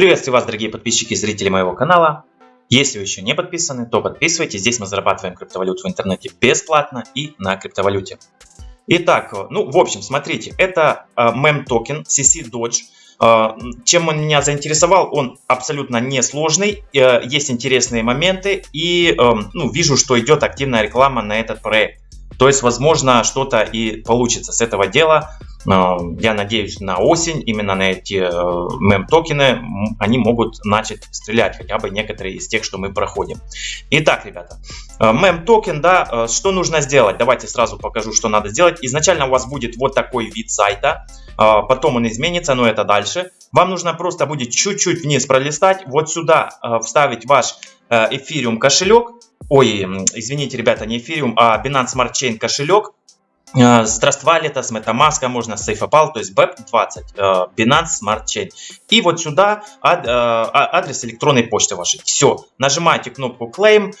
Приветствую вас, дорогие подписчики и зрители моего канала. Если вы еще не подписаны, то подписывайтесь. Здесь мы зарабатываем криптовалюту в интернете бесплатно и на криптовалюте. Итак, ну, в общем, смотрите, это э, мем токен CC Dodge. Э, чем он меня заинтересовал? Он абсолютно несложный, э, есть интересные моменты и ну, вижу, что идет активная реклама на этот проект. То есть, возможно, что-то и получится с этого дела. Я надеюсь, на осень именно на эти э, мем-токены они могут начать стрелять, хотя бы некоторые из тех, что мы проходим. Итак, ребята, э, мем-токен, да, э, что нужно сделать? Давайте сразу покажу, что надо сделать. Изначально у вас будет вот такой вид сайта, потом он изменится, но это дальше. Вам нужно просто будет чуть-чуть вниз пролистать, вот сюда вставить ваш Ethereum кошелек, ой, извините, ребята, не Ethereum, а Binance Smart Chain кошелек, Э, Trust Wallet, с MetaMask, можно с SafePal, то есть BEP20, э, Binance Smart Chain. И вот сюда э, адрес электронной почты вашей. Все, нажимаете кнопку Claim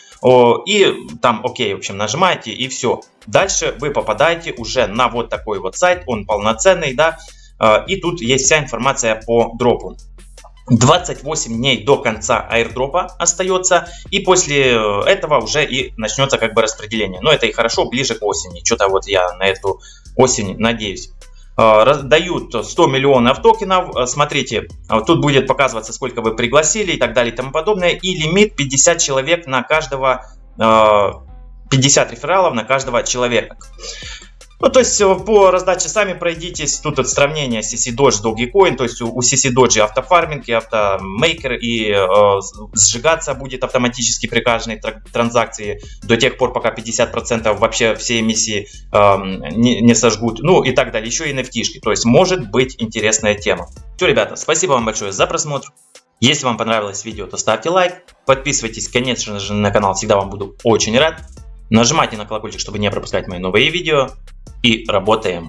и там ОК, в общем, нажимаете и все. Дальше вы попадаете уже на вот такой вот сайт, он полноценный, да, и тут есть вся информация по дропу. 28 дней до конца airdропа остается, и после э, этого уже и начнется как бы распределение. Но это и хорошо, ближе к осени. Что-то вот я на эту осень надеюсь. Э, дают 100 миллионов токенов. Э, смотрите, тут будет показываться, сколько вы пригласили и так далее и тому подобное. И лимит 50 человек на каждого, 50 рефералов на каждого человека. Ну, то есть э, по раздаче сами пройдитесь. Тут от сравнения CC Dodge Dogecoin. То есть у CC Dodge автофарминг и автомейкер. И э, сжигаться будет автоматически при каждой транзакции до тех пор, пока 50% вообще все эмиссии э, не, не сожгут. Ну и так далее. Еще и NFT-шки. То есть может быть интересная тема. Все, ребята, спасибо вам большое за просмотр. Если вам понравилось видео, то ставьте лайк. Подписывайтесь, конечно же, на канал. Всегда вам буду очень рад. Нажимайте на колокольчик, чтобы не пропускать мои новые видео. И работаем.